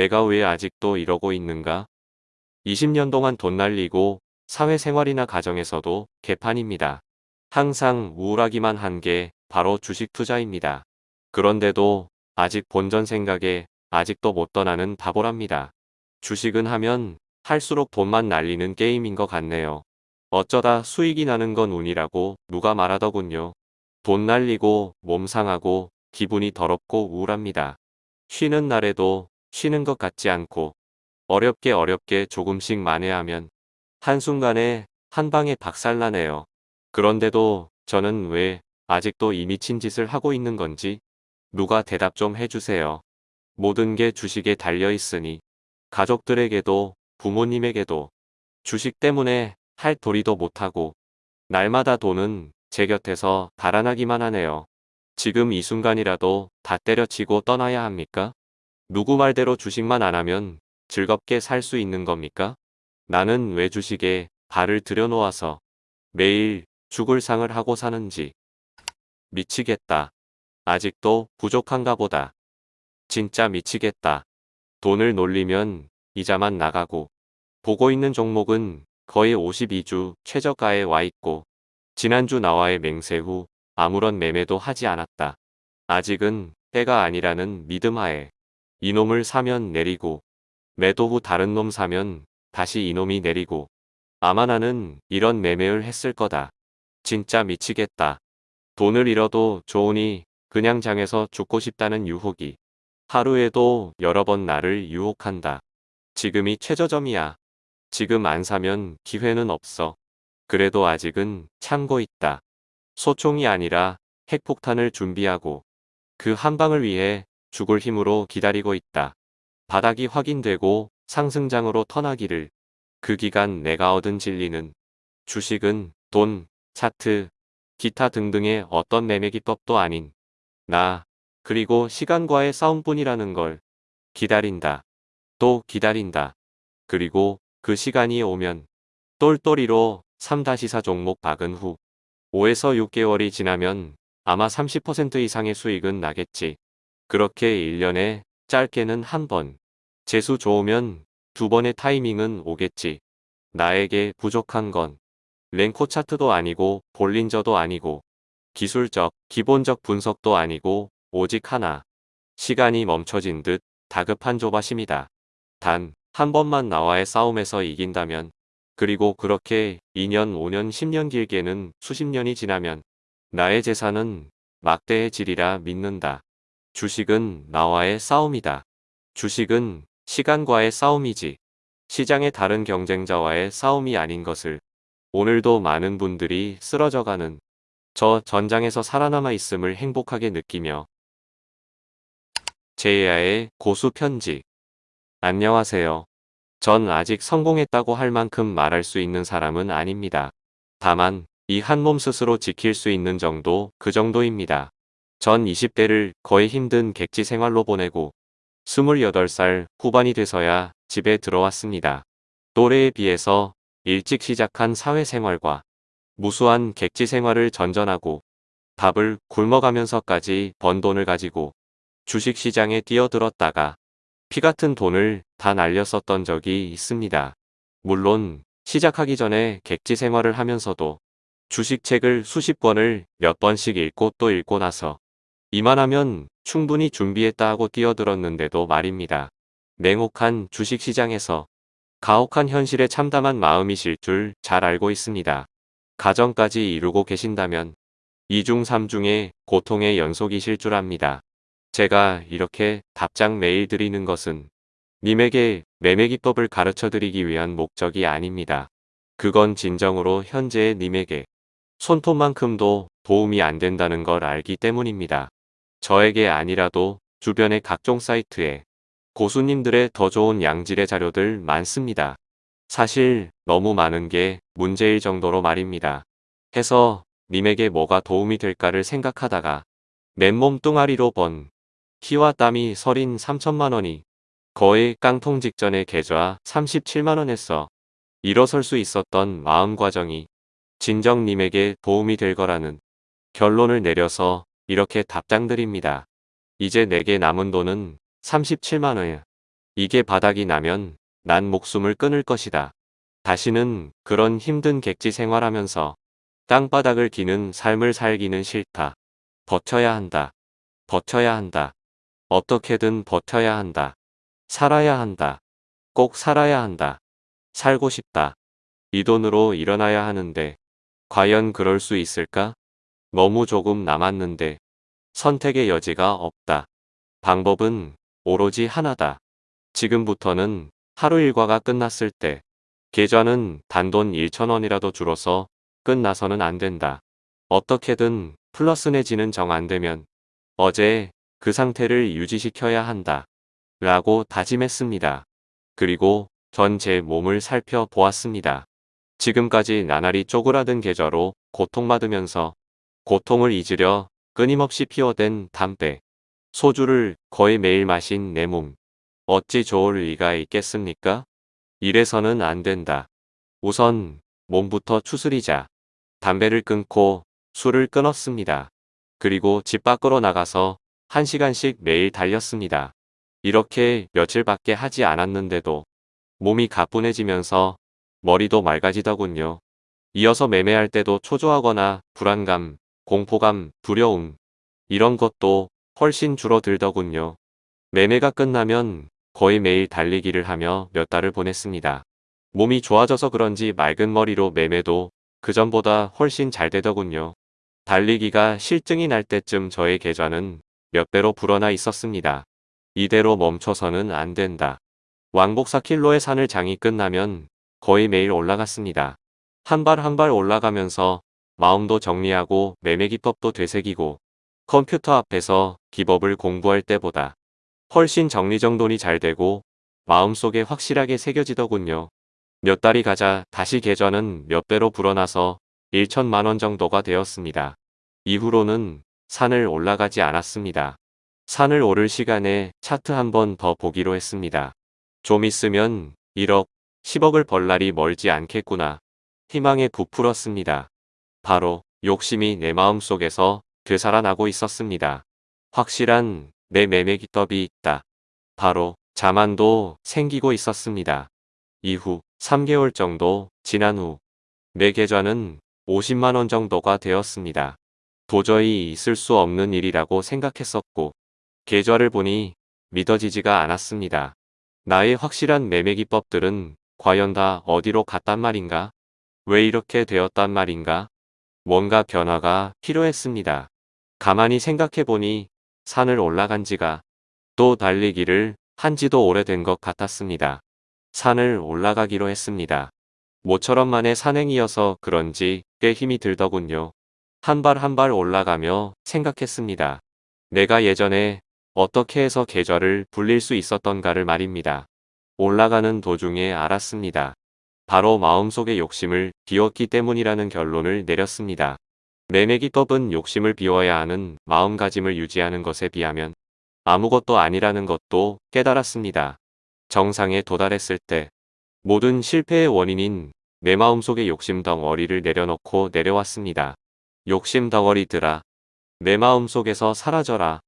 내가 왜 아직도 이러고 있는가? 20년 동안 돈 날리고 사회생활이나 가정에서도 개판입니다. 항상 우울하기만 한 게 바로 주식 투자입니다. 그런데도 아직 본전 생각에 아직도 못 떠나는 바보랍니다. 주식은 하면 할수록 돈만 날리는 게임인 것 같네요. 어쩌다 수익이 나는 건 운이라고 누가 말하더군요. 돈 날리고 몸 상하고 기분이 더럽고 우울합니다. 쉬는 날에도 쉬는 것 같지 않고 어렵게 어렵게 조금씩 만회하면 한순간에 한 방에 박살나네요. 그런데도 저는 왜 아직도 이 미친 짓을 하고 있는 건지 누가 대답 좀 해주세요. 모든 게 주식에 달려 있으니 가족들에게도 부모님에게도 주식 때문에 할 도리도 못하고 날마다 돈은 제 곁에서 달아나기만 하네요. 지금 이 순간이라도 다 때려치고 떠나야 합니까? 누구 말대로 주식만 안 하면 즐겁게 살 수 있는 겁니까? 나는 왜 주식에 발을 들여놓아서 매일 죽을 상을 하고 사는지 미치겠다. 아직도 부족한가 보다. 진짜 미치겠다. 돈을 놀리면 이자만 나가고 보고 있는 종목은 거의 52주 최저가에 와 있고 지난주 나와의 맹세 후 아무런 매매도 하지 않았다. 아직은 때가 아니라는 믿음하에 이놈을 사면 내리고 매도 후 다른 놈 사면 다시 이놈이 내리고 아마 나는 이런 매매를 했을 거다. 진짜 미치겠다. 돈을 잃어도 좋으니 그냥 장에서 죽고 싶다는 유혹이 하루에도 여러 번 나를 유혹한다. 지금이 최저점이야. 지금 안 사면 기회는 없어. 그래도 아직은 참고 있다. 소총이 아니라 핵폭탄을 준비하고 그 한 방을 위해 죽을 힘으로 기다리고 있다. 바닥이 확인되고 상승장으로 터나기를 그 기간 내가 얻은 진리는 주식은 돈, 차트, 기타 등등의 어떤 매매 기법도 아닌 나 그리고 시간과의 싸움뿐이라는 걸 기다린다. 또 기다린다. 그리고 그 시간이 오면 똘똘이로 3-4 종목 박은 후 5에서 6개월이 지나면 아마 30% 이상의 수익은 나겠지. 그렇게 1년에 짧게는 한 번, 재수 좋으면 두 번의 타이밍은 오겠지. 나에게 부족한 건 랭코 차트도 아니고 볼린저도 아니고 기술적, 기본적 분석도 아니고 오직 하나. 시간이 멈춰진 듯 다급한 조바심이다. 단, 한 번만 나와의 싸움에서 이긴다면, 그리고 그렇게 2년, 5년, 10년 길게는 수십 년이 지나면 나의 재산은 막대의 질이라 믿는다. 주식은 나와의 싸움이다. 주식은 시간과의 싸움이지. 시장의 다른 경쟁자와의 싸움이 아닌 것을 오늘도 많은 분들이 쓰러져가는 저 전장에서 살아남아 있음을 행복하게 느끼며 제야의 고수 편지 안녕하세요. 전 아직 성공했다고 할 만큼 말할 수 있는 사람은 아닙니다. 다만 이 한 몸 스스로 지킬 수 있는 정도 그 정도입니다. 전 20대를 거의 힘든 객지 생활로 보내고 28살 후반이 돼서야 집에 들어왔습니다. 또래에 비해서 일찍 시작한 사회생활과 무수한 객지 생활을 전전하고 밥을 굶어가면서까지 번 돈을 가지고 주식시장에 뛰어들었다가 피 같은 돈을 다 날렸었던 적이 있습니다. 물론 시작하기 전에 객지 생활을 하면서도 주식책을 수십 권을 몇 번씩 읽고 또 읽고 나서 이만하면 충분히 준비했다 하고 뛰어들었는데도 말입니다. 냉혹한 주식시장에서 가혹한 현실에 참담한 마음이실 줄 잘 알고 있습니다. 가정까지 이루고 계신다면 2중 3중의 고통의 연속이실 줄 압니다. 제가 이렇게 답장 메일 드리는 것은 님에게 매매기법을 가르쳐 드리기 위한 목적이 아닙니다. 그건 진정으로 현재의 님에게 손톱만큼도 도움이 안 된다는 걸 알기 때문입니다. 저에게 아니라도 주변의 각종 사이트에 고수님들의 더 좋은 양질의 자료들 많습니다. 사실 너무 많은 게 문제일 정도로 말입니다. 해서 님에게 뭐가 도움이 될까를 생각하다가 맨몸 뚱아리로 번 키와 땀이 서린 3천만 원이 거의 깡통 직전에 계좌 37만 원에서 일어설 수 있었던 마음 과정이 진정님에게 도움이 될 거라는 결론을 내려서 이렇게 답장드립니다. 이제 내게 남은 돈은 37만 원. 이게 바닥이 나면 난 목숨을 끊을 것이다. 다시는 그런 힘든 객지 생활하면서 땅바닥을 기는 삶을 살기는 싫다. 버텨야 한다. 버텨야 한다. 어떻게든 버텨야 한다. 살아야 한다. 꼭 살아야 한다. 살고 싶다. 이 돈으로 일어나야 하는데 과연 그럴 수 있을까? 너무 조금 남았는데 선택의 여지가 없다. 방법은 오로지 하나다. 지금부터는 하루 일과가 끝났을 때 계좌는 단돈 1천원이라도 줄어서 끝나서는 안 된다. 어떻게든 플러스 내지는 정 안 되면 어제 그 상태를 유지시켜야 한다. 라고 다짐했습니다. 그리고 전 제 몸을 살펴보았습니다. 지금까지 나날이 쪼그라든 계좌로 고통받으면서 고통을 잊으려 끊임없이 피워댄 담배, 소주를 거의 매일 마신 내 몸. 어찌 좋을 리가 있겠습니까? 이래서는 안 된다. 우선 몸부터 추스리자. 담배를 끊고 술을 끊었습니다. 그리고 집 밖으로 나가서 한 시간씩 매일 달렸습니다. 이렇게 며칠밖에 하지 않았는데도 몸이 가뿐해지면서 머리도 맑아지더군요. 이어서 매매할 때도 초조하거나 불안감, 공포감, 두려움 이런 것도 훨씬 줄어들더군요. 매매가 끝나면 거의 매일 달리기를 하며 몇 달을 보냈습니다. 몸이 좋아져서 그런지 맑은 머리로 매매도 그전보다 훨씬 잘 되더군요. 달리기가 실증이 날 때쯤 저의 계좌는 몇 배로 불어나 있었습니다. 이대로 멈춰서는 안 된다. 왕복 4킬로의 산을 장이 끝나면 거의 매일 올라갔습니다. 한 발 한 발 올라가면서 마음도 정리하고 매매 기법도 되새기고 컴퓨터 앞에서 기법을 공부할 때보다 훨씬 정리정돈이 잘 되고 마음속에 확실하게 새겨지더군요. 몇 달이 가자 다시 계좌는 몇 배로 불어나서 1천만 원 정도가 되었습니다. 이후로는 산을 올라가지 않았습니다. 산을 오를 시간에 차트 한 번 더 보기로 했습니다. 좀 있으면 1억, 10억을 벌 날이 멀지 않겠구나. 희망에 부풀었습니다. 바로 욕심이 내 마음속에서 되살아나고 있었습니다. 확실한 내 매매 기법이 있다. 바로 자만도 생기고 있었습니다. 이후 3개월 정도 지난 후 내 계좌는 50만원 정도가 되었습니다. 도저히 있을 수 없는 일이라고 생각했었고 계좌를 보니 믿어지지가 않았습니다. 나의 확실한 매매 기법들은 과연 다 어디로 갔단 말인가? 왜 이렇게 되었단 말인가? 뭔가 변화가 필요했습니다. 가만히 생각해보니 산을 올라간 지가 또 달리기를 한 지도 오래된 것 같았습니다. 산을 올라가기로 했습니다. 모처럼 만의 산행이어서 그런지 꽤 힘이 들더군요. 한 발 한 발 올라가며 생각했습니다. 내가 예전에 어떻게 해서 계좌를 불릴 수 있었던가를 말입니다. 올라가는 도중에 알았습니다. 바로 마음속의 욕심을 비웠기 때문이라는 결론을 내렸습니다. 매매기법은 욕심을 비워야 하는 마음가짐을 유지하는 것에 비하면 아무것도 아니라는 것도 깨달았습니다. 정상에 도달했을 때 모든 실패의 원인인 내 마음속의 욕심 덩어리를 내려놓고 내려왔습니다. 욕심 덩어리들아 내 마음속에서 사라져라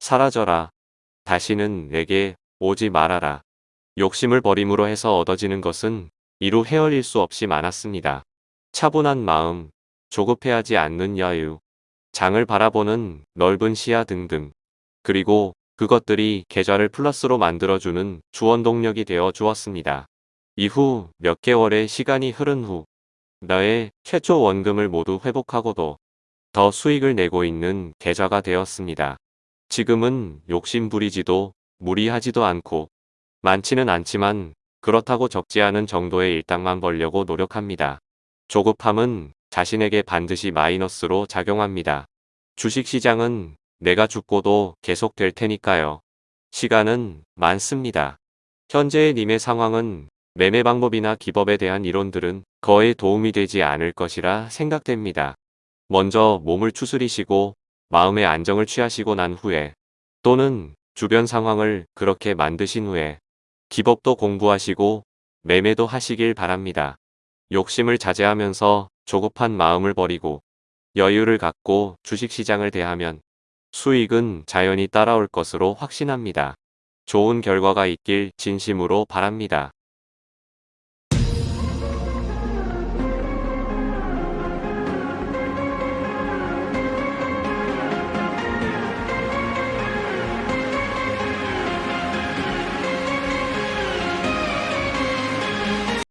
사라져라 다시는 내게 오지 말아라 욕심을 버림으로 해서 얻어지는 것은 이루 헤어릴 수 없이 많았습니다. 차분한 마음 조급해하지 않는 여유, 장을 바라보는 넓은 시야 등등. 그리고 그것들이 계좌를 플러스로 만들어주는 주원 동력이 되어 주었습니다. 이후 몇 개월의 시간이 흐른 후 나의 최초 원금을 모두 회복하고도 더 수익을 내고 있는 계좌가 되었습니다. 지금은 욕심 부리지도 무리하지도 않고 많지는 않지만 그렇다고 적지 않은 정도의 일당만 벌려고 노력합니다. 조급함은 자신에게 반드시 마이너스로 작용합니다. 주식시장은 내가 죽고도 계속될 테니까요. 시간은 많습니다. 현재의 님의 상황은 매매 방법이나 기법에 대한 이론들은 거의 도움이 되지 않을 것이라 생각됩니다. 먼저 몸을 추스리시고 마음의 안정을 취하시고 난 후에 또는 주변 상황을 그렇게 만드신 후에 기법도 공부하시고 매매도 하시길 바랍니다. 욕심을 자제하면서 조급한 마음을 버리고 여유를 갖고 주식시장을 대하면 수익은 자연히 따라올 것으로 확신합니다. 좋은 결과가 있길 진심으로 바랍니다.